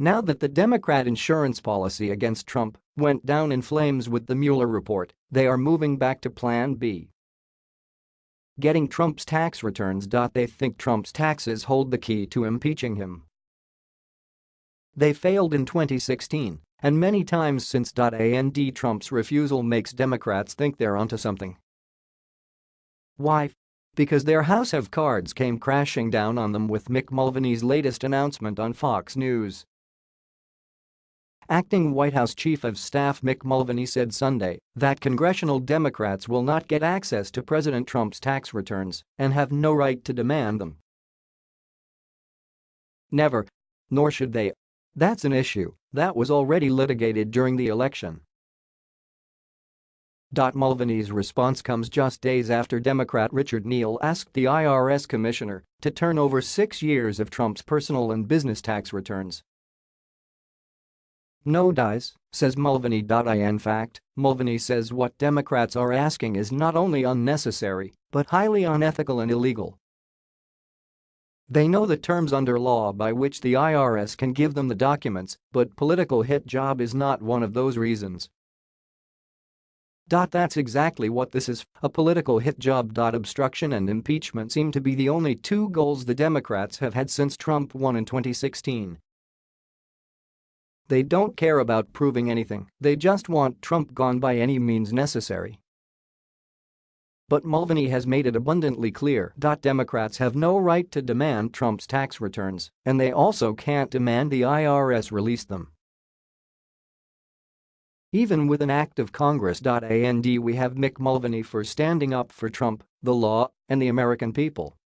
Now that the Democrat insurance policy against Trump went down in flames with the Mueller report, they are moving back to Plan B. Getting Trump's tax returns. They think Trump's taxes hold the key to impeaching him. They failed in 2016, and many times since. And Trump's refusal makes Democrats think they're onto something. Why? Because their house of cards came crashing down on them with Mick Mulvaney's latest announcement on Fox News. Acting White House Chief of Staff Mick Mulvaney said Sunday that congressional Democrats will not get access to President Trump's tax returns and have no right to demand them. Never. Nor should they. That's an issue that was already litigated during the election. Mulvaney's response comes just days after Democrat Richard Neal asked the IRS commissioner to turn over six years of Trump's personal and business tax returns no dies, says Mulvaney. In fact, Mulvaney says what Democrats are asking is not only unnecessary, but highly unethical and illegal. They know the terms under law by which the IRS can give them the documents, but political hit job is not one of those reasons. That's exactly what this is, a political hit job. Obstruction and impeachment seem to be the only two goals the Democrats have had since Trump won in 2016. They don't care about proving anything, they just want Trump gone by any means necessary. But Mulvaney has made it abundantly clear Democrats have no right to demand Trump's tax returns, and they also can't demand the IRS release them. Even with an act of Congress. And we have Mick Mulvaney for standing up for Trump, the law, and the American people.